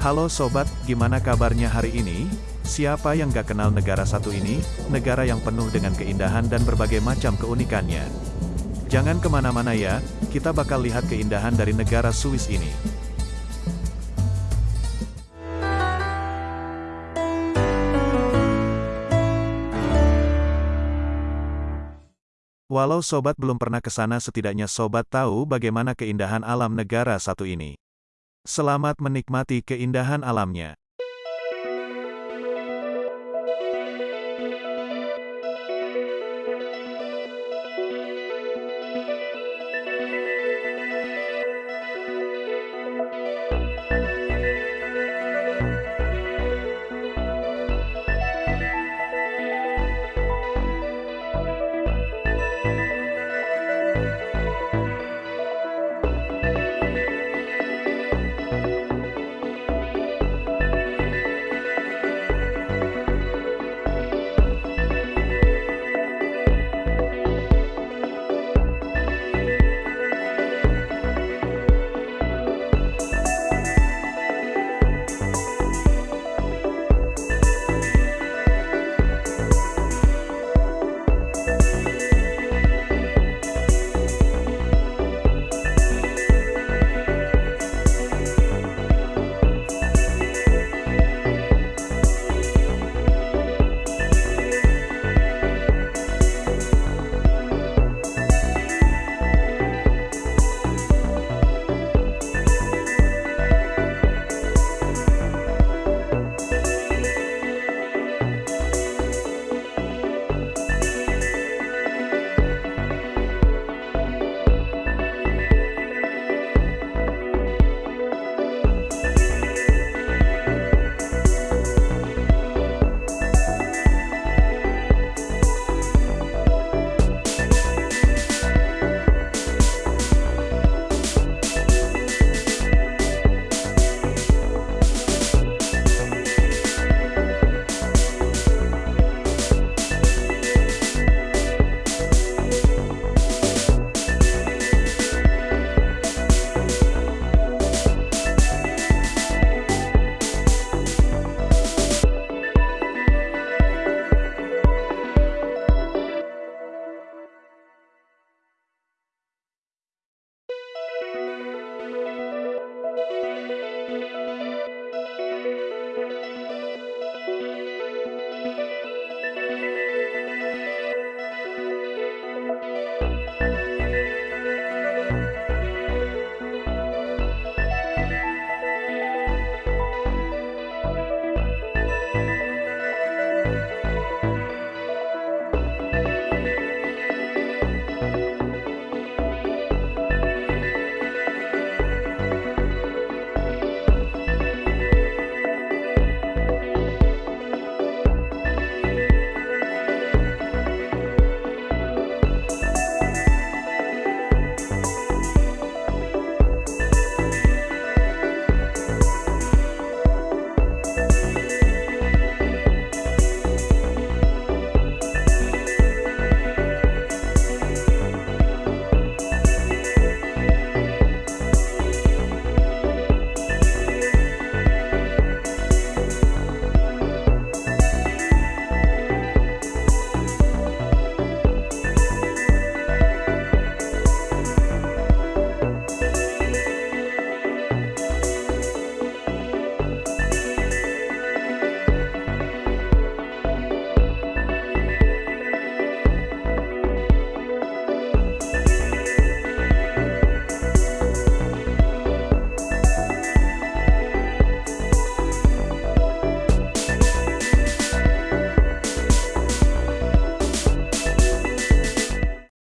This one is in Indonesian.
Halo sobat, gimana kabarnya hari ini? Siapa yang gak kenal negara satu ini? Negara yang penuh dengan keindahan dan berbagai macam keunikannya. Jangan ke mana-mana ya, kita bakal lihat keindahan dari negara Swiss ini. Walau sobat belum pernah ke sana setidaknya sobat tahu bagaimana keindahan alam negara satu ini. Selamat menikmati keindahan alamnya.